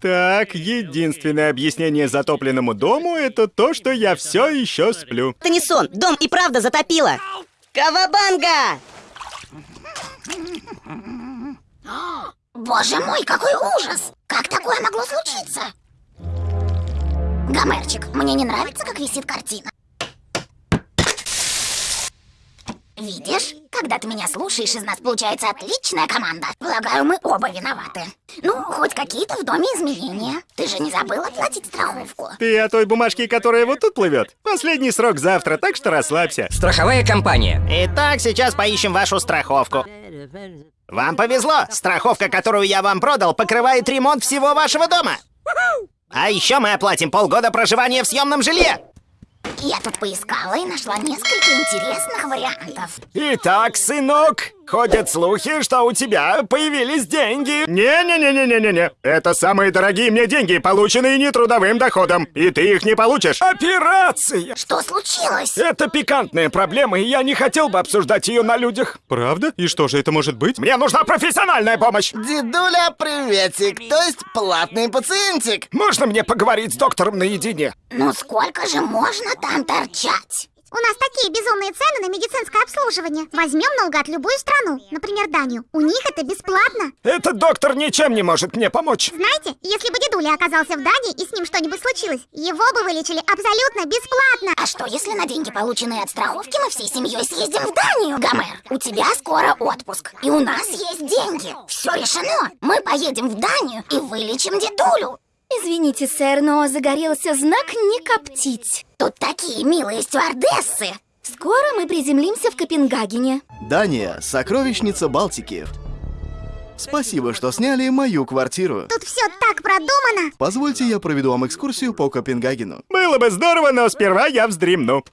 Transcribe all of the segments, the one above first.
Так, единственное объяснение затопленному дому это то, что я все еще сплю. Это не сон, дом и правда затопило. Кавабанга! Боже мой, какой ужас! Как такое могло случиться? Гомерчик, мне не нравится, как висит картина. Видишь, когда ты меня слушаешь, из нас получается отличная команда. Полагаю, мы оба виноваты. Ну, хоть какие-то в доме изменения. Ты же не забыл оплатить страховку. Ты о той бумажке, которая вот тут плывет? Последний срок завтра, так что расслабься. Страховая компания. Итак, сейчас поищем вашу страховку. Вам повезло! Страховка, которую я вам продал, покрывает ремонт всего вашего дома. А еще мы оплатим полгода проживания в съемном жилье. Я тут поискала и нашла несколько интересных вариантов. Итак, сынок, ходят слухи, что у тебя появились деньги. Не-не-не-не-не-не-не. Это самые дорогие мне деньги, полученные нетрудовым доходом. И ты их не получишь. Операция! Что случилось? Это пикантная проблема, и я не хотел бы обсуждать ее на людях. Правда? И что же это может быть? Мне нужна профессиональная помощь. Дедуля, приветик, то есть платный пациентик. Можно мне поговорить с доктором наедине? Ну сколько же можно там торчать? У нас такие безумные цены на медицинское обслуживание. Возьмем наугад любую страну, например, Данию. У них это бесплатно. Этот доктор ничем не может мне помочь. Знаете, если бы дедуля оказался в Дании и с ним что-нибудь случилось, его бы вылечили абсолютно бесплатно. А что, если на деньги, полученные от страховки, мы всей семьей съездим в Данию? Гомер, у тебя скоро отпуск, и у нас есть деньги. Все решено. Мы поедем в Данию и вылечим дедулю. Извините, сэр, но загорелся знак «Не коптить». Тут такие милые стюардессы. Скоро мы приземлимся в Копенгагене. Дания – сокровищница Балтики. Спасибо, что сняли мою квартиру. Тут все так продумано. Позвольте, я проведу вам экскурсию по Копенгагену. Было бы здорово, но сперва я вздремну.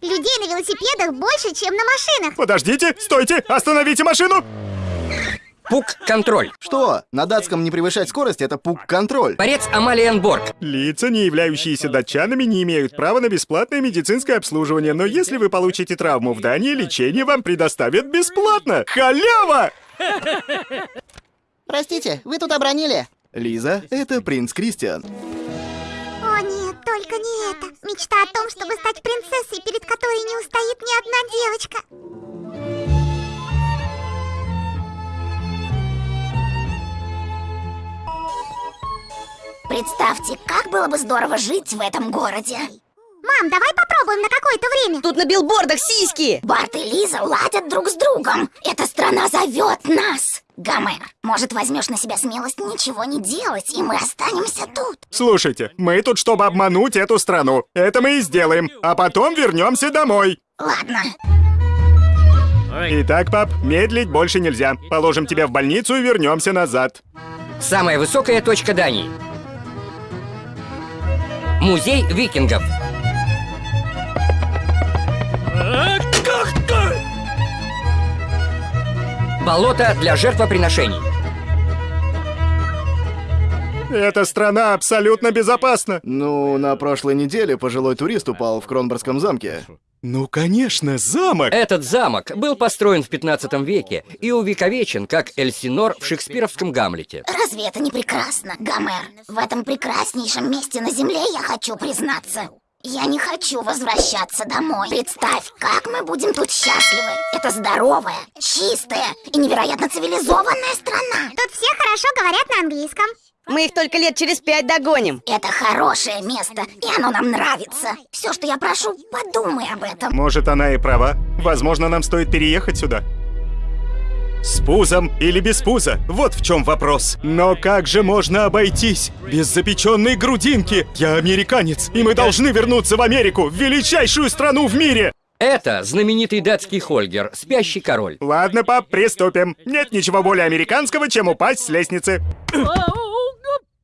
Людей на велосипедах больше, чем на машинах. Подождите, стойте, остановите машину! Пук-контроль. Что? На датском не превышать скорость – это пук-контроль. Борец Амалиенборг. Лица, не являющиеся датчанами, не имеют права на бесплатное медицинское обслуживание, но если вы получите травму в Дании, лечение вам предоставят бесплатно. Халява! Простите, вы тут обронили. Лиза – это принц Кристиан. О нет, только не это. Мечта о том, чтобы стать принцессой, перед одна девочка. Представьте, как было бы здорово жить в этом городе. Мам, давай попробуем на какое-то время. Тут на билбордах сиськи! Барт и Лиза ладят друг с другом. Эта страна зовет нас. Гомер, может, возьмешь на себя смелость ничего не делать, и мы останемся тут? Слушайте, мы тут, чтобы обмануть эту страну. Это мы и сделаем, а потом вернемся домой. Ладно. Итак, пап, медлить больше нельзя. Положим тебя в больницу и вернемся назад. Самая высокая точка Дании. Музей викингов. Болото для жертвоприношений. Эта страна абсолютно безопасна. Ну, на прошлой неделе пожилой турист упал в Кронборгском замке. Ну, конечно, замок. Этот замок был построен в 15 веке и увековечен как Эльсинор в шекспировском Гамлете. Разве это не прекрасно, Гомер? В этом прекраснейшем месте на земле я хочу признаться. Я не хочу возвращаться домой. Представь, как мы будем тут счастливы. Это здоровая, чистая и невероятно цивилизованная страна. Тут все хорошо говорят на английском. Мы их только лет через пять догоним. Это хорошее место, и оно нам нравится. Все, что я прошу, подумай об этом. Может, она и права. Возможно, нам стоит переехать сюда. С пузом или без пуза? Вот в чем вопрос. Но как же можно обойтись без запеченной грудинки? Я американец, и мы должны вернуться в Америку, в величайшую страну в мире! Это знаменитый датский Хольгер, спящий король. Ладно, пап, приступим. Нет ничего более американского, чем упасть с лестницы.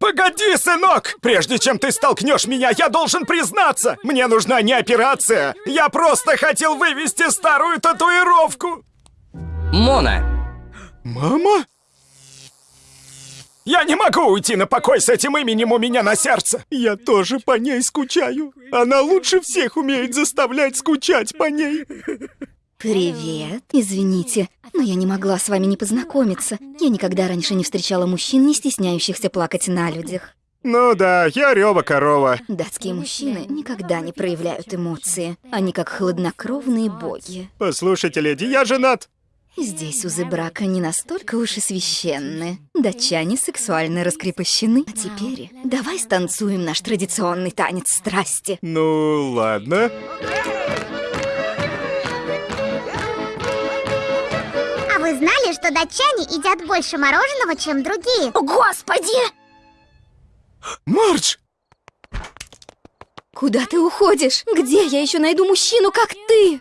Погоди, сынок! Прежде чем ты столкнешь меня, я должен признаться! Мне нужна не операция! Я просто хотел вывести старую татуировку! Мона. Мама? Я не могу уйти на покой с этим именем у меня на сердце. Я тоже по ней скучаю. Она лучше всех умеет заставлять скучать по ней. Привет. Извините, но я не могла с вами не познакомиться. Я никогда раньше не встречала мужчин, не стесняющихся плакать на людях. Ну да, я Рёва корова. Датские мужчины никогда не проявляют эмоции. Они как хладнокровные боги. Послушайте, леди, я женат. Здесь узы брака не настолько уж и священны. Датчане сексуально раскрепощены. А теперь давай станцуем наш традиционный танец страсти. Ну, ладно. А знали, что датчане едят больше мороженого, чем другие? О, Господи! Марч! Куда ты уходишь? Где я еще найду мужчину, как ты?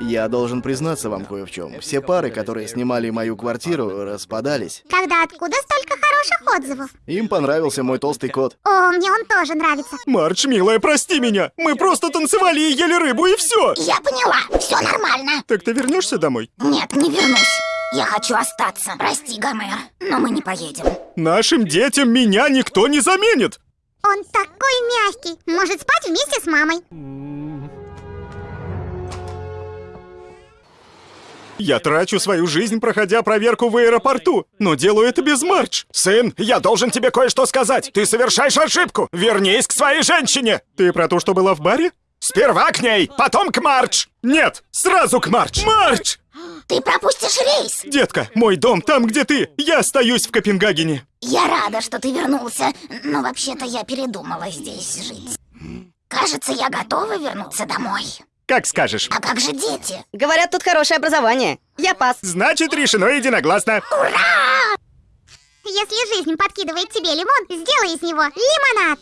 Я должен признаться вам кое в чем. Все пары, которые снимали мою квартиру, распадались. Тогда откуда столько хороших отзывов? Им понравился мой толстый кот. О, мне он тоже нравится. Марч, милая, прости меня. Мы просто танцевали и ели рыбу, и все. Я поняла, все нормально. Так ты вернешься домой? Нет, не вернусь. Я хочу остаться. Прости, Гомер, но мы не поедем. Нашим детям меня никто не заменит. Он такой мягкий. Может спать вместе с мамой. Я трачу свою жизнь, проходя проверку в аэропорту, но делаю это без Марч. Сын, я должен тебе кое-что сказать. Ты совершаешь ошибку. Вернись к своей женщине. Ты про то, что была в баре? Сперва к ней, потом к Марч. Нет, сразу к Марч. Марч! Ты пропустишь рейс. Детка, мой дом там, где ты. Я остаюсь в Копенгагене. Я рада, что ты вернулся, но вообще-то я передумала здесь жить. Кажется, я готова вернуться домой. Как скажешь. А как же дети? Говорят, тут хорошее образование. Я пас. Значит, решено единогласно. Если жизнь подкидывает тебе лимон, сделай из него лимонад.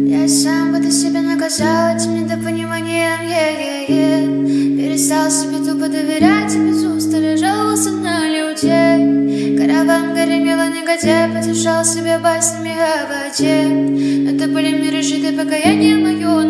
Я сам буду себя наказал этим недопониманием е-е-е. Перестал себе тупо доверять и без устали жаловался на людей. Караван гремела негодяй, потешал себе баснями о воде. Но это были миры житы покаяние мое